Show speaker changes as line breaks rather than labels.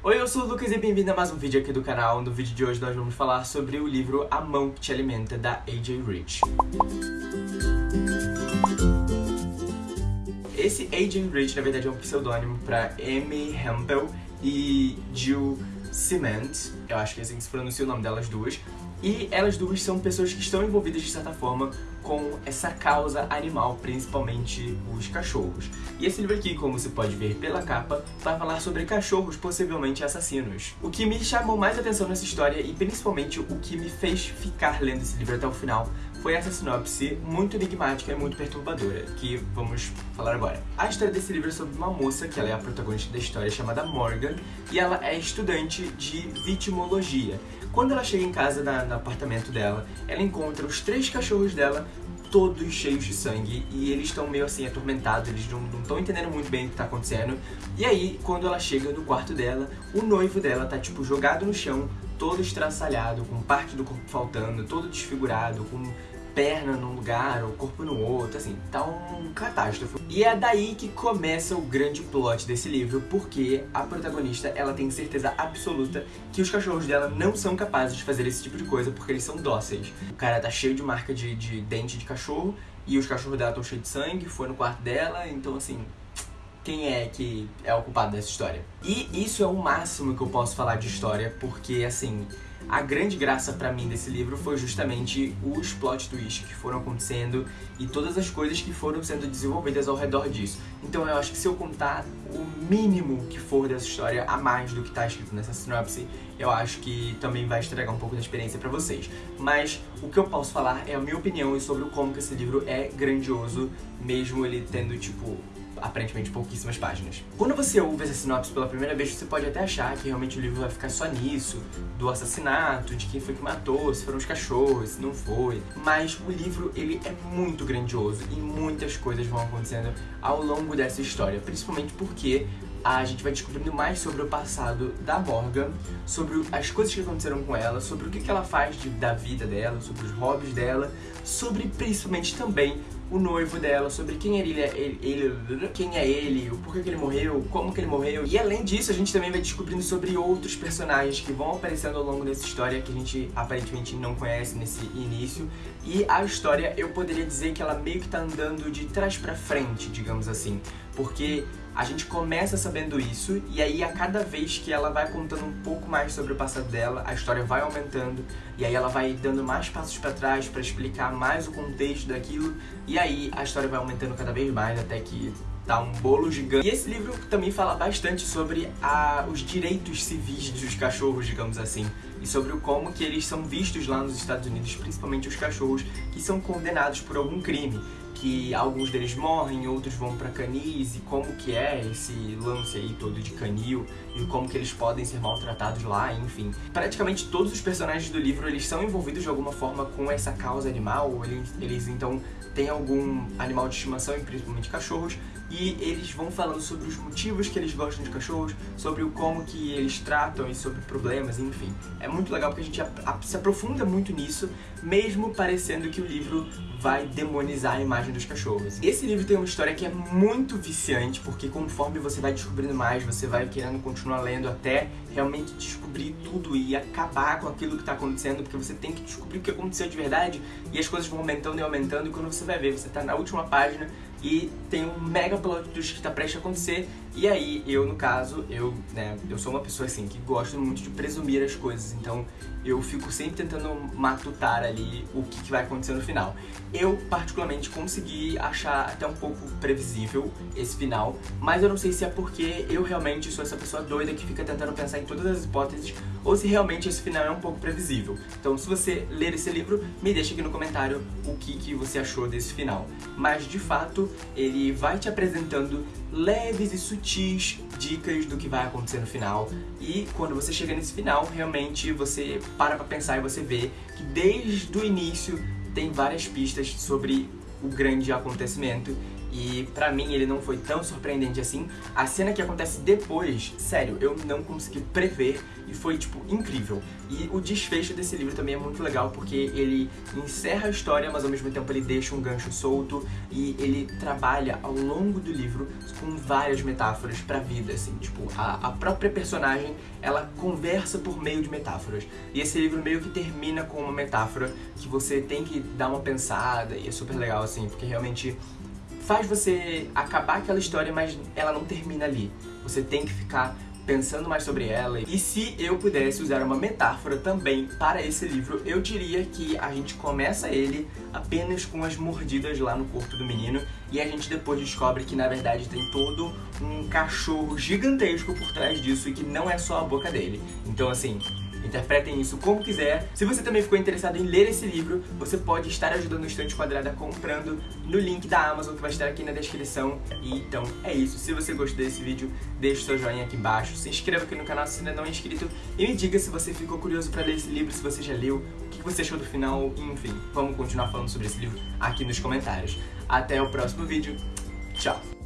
Oi, eu sou o Lucas e bem-vindo a mais um vídeo aqui do canal. No vídeo de hoje nós vamos falar sobre o livro A Mão que Te Alimenta, da A.J. Rich. Esse A.J. Rich, na verdade, é um pseudônimo para Amy Hempel e Jill Cement. Eu acho que é assim que se pronuncia o nome delas duas. E elas duas são pessoas que estão envolvidas, de certa forma, com essa causa animal, principalmente os cachorros. E esse livro aqui, como você pode ver pela capa, vai falar sobre cachorros possivelmente assassinos. O que me chamou mais atenção nessa história, e principalmente o que me fez ficar lendo esse livro até o final, foi essa sinopse muito enigmática e muito perturbadora, que vamos falar agora. A história desse livro é sobre uma moça, que ela é a protagonista da história, chamada Morgan, e ela é estudante de vitimologia. Quando ela chega em casa, na, no apartamento dela, ela encontra os três cachorros dela todos cheios de sangue e eles estão meio assim atormentados, eles não estão entendendo muito bem o que está acontecendo. E aí, quando ela chega no quarto dela, o noivo dela tá tipo jogado no chão, todo estraçalhado, com parte do corpo faltando, todo desfigurado, com perna num lugar, o corpo no outro, assim, tá um catástrofe. E é daí que começa o grande plot desse livro, porque a protagonista, ela tem certeza absoluta que os cachorros dela não são capazes de fazer esse tipo de coisa, porque eles são dóceis. O cara tá cheio de marca de, de dente de cachorro, e os cachorros dela estão cheios de sangue, foi no quarto dela, então assim, quem é que é o culpado dessa história. E isso é o máximo que eu posso falar de história, porque assim, a grande graça para mim desse livro foi justamente os plot twists que foram acontecendo e todas as coisas que foram sendo desenvolvidas ao redor disso. Então eu acho que se eu contar o mínimo que for dessa história a mais do que está escrito nessa sinopse, eu acho que também vai estragar um pouco da experiência para vocês. Mas o que eu posso falar é a minha opinião sobre como que esse livro é grandioso, mesmo ele tendo, tipo, aparentemente pouquíssimas páginas. Quando você ouve essa sinopse pela primeira vez, você pode até achar que realmente o livro vai ficar só nisso, do assassinato, de quem foi que matou, se foram os cachorros, se não foi. Mas o livro, ele é muito grandioso e muitas coisas vão acontecendo ao longo dessa história, principalmente porque a gente vai descobrindo mais sobre o passado da Morgan, sobre as coisas que aconteceram com ela, sobre o que ela faz de, da vida dela, sobre os hobbies dela, sobre principalmente também o noivo dela, sobre quem ele é ele, ele, quem é ele, o porquê que ele morreu, como que ele morreu. E além disso, a gente também vai descobrindo sobre outros personagens que vão aparecendo ao longo dessa história que a gente aparentemente não conhece nesse início. E a história, eu poderia dizer que ela meio que tá andando de trás para frente, digamos assim, porque a gente começa sabendo isso e aí a cada vez que ela vai contando um pouco mais sobre o passado dela, a história vai aumentando e aí ela vai dando mais passos para trás para explicar mais o contexto daquilo e aí a história vai aumentando cada vez mais até que tá um bolo gigante. E esse livro também fala bastante sobre a, os direitos civis dos cachorros, digamos assim, e sobre o como que eles são vistos lá nos Estados Unidos, principalmente os cachorros que são condenados por algum crime que alguns deles morrem, outros vão para canis e como que é esse lance aí todo de canil e como que eles podem ser maltratados lá, enfim. Praticamente todos os personagens do livro eles são envolvidos de alguma forma com essa causa animal, eles, eles então têm algum animal de estimação, principalmente cachorros, e eles vão falando sobre os motivos que eles gostam de cachorros, sobre o como que eles tratam e sobre problemas, enfim. É muito legal porque a gente se aprofunda muito nisso, mesmo parecendo que o livro vai demonizar a imagem dos cachorros. Esse livro tem uma história que é muito viciante, porque conforme você vai descobrindo mais, você vai querendo continuar lendo até realmente descobrir tudo e acabar com aquilo que está acontecendo, porque você tem que descobrir o que aconteceu de verdade e as coisas vão aumentando e aumentando e quando você vai ver, você está na última página e tem um mega plot twist que está prestes a acontecer. E aí, eu no caso, eu, né, eu sou uma pessoa assim que gosta muito de presumir as coisas, então eu fico sempre tentando matutar ali o que, que vai acontecer no final. Eu, particularmente, consegui achar até um pouco previsível esse final, mas eu não sei se é porque eu realmente sou essa pessoa doida que fica tentando pensar em todas as hipóteses, ou se realmente esse final é um pouco previsível. Então, se você ler esse livro, me deixa aqui no comentário o que, que você achou desse final. Mas, de fato, ele vai te apresentando leves e sutis dicas do que vai acontecer no final. E quando você chega nesse final, realmente você para pra pensar e você vê que desde o início tem várias pistas sobre o grande acontecimento. E pra mim ele não foi tão surpreendente assim. A cena que acontece depois, sério, eu não consegui prever e foi, tipo, incrível. E o desfecho desse livro também é muito legal porque ele encerra a história, mas ao mesmo tempo ele deixa um gancho solto e ele trabalha ao longo do livro com várias metáforas pra vida, assim. Tipo, a, a própria personagem, ela conversa por meio de metáforas. E esse livro meio que termina com uma metáfora que você tem que dar uma pensada e é super legal, assim, porque realmente faz você acabar aquela história, mas ela não termina ali. Você tem que ficar pensando mais sobre ela. E se eu pudesse usar uma metáfora também para esse livro, eu diria que a gente começa ele apenas com as mordidas lá no corpo do menino e a gente depois descobre que na verdade tem todo um cachorro gigantesco por trás disso e que não é só a boca dele. Então assim, Interpretem isso como quiser. Se você também ficou interessado em ler esse livro, você pode estar ajudando o Estante Quadrada comprando no link da Amazon que vai estar aqui na descrição. E então é isso. Se você gostou desse vídeo, deixe seu joinha aqui embaixo, se inscreva aqui no canal se ainda não é inscrito e me diga se você ficou curioso para ler esse livro, se você já leu, o que você achou do final, enfim. Vamos continuar falando sobre esse livro aqui nos comentários. Até o próximo vídeo. Tchau!